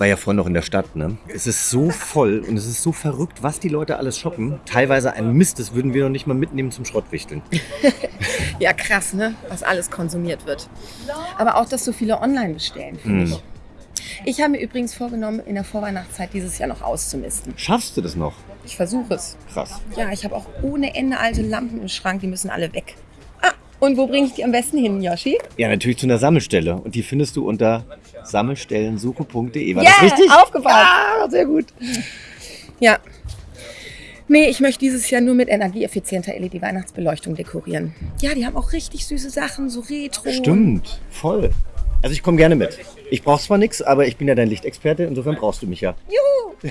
war ja vorhin noch in der Stadt, ne? Es ist so voll und es ist so verrückt, was die Leute alles shoppen. Teilweise ein Mist, das würden wir noch nicht mal mitnehmen zum Schrottwichteln. Ja, krass, ne? Was alles konsumiert wird. Aber auch, dass so viele online bestellen, finde Hm. ich. Ich habe mir übrigens vorgenommen, in der Vorweihnachtszeit dieses Jahr noch auszumisten. Schaffst du das noch? Ich versuche es. Krass. Ja, ich habe auch ohne Ende alte Lampen im Schrank, die müssen alle weg. Und wo bringe ich die am besten hin, Yoshi? Ja, natürlich zu einer Sammelstelle. Und die findest du unter sammelstellensuche.de. War Ja, das richtig? aufgepasst. Ah, sehr gut. Ja. Nee, ich möchte dieses Jahr nur mit energieeffizienter LED-Weihnachtsbeleuchtung dekorieren. Ja, die haben auch richtig süße Sachen, so Retro. Stimmt, voll. Also ich komme gerne mit. Ich brauche zwar nichts, aber ich bin ja dein Lichtexperte, insofern brauchst du mich ja. Juhu!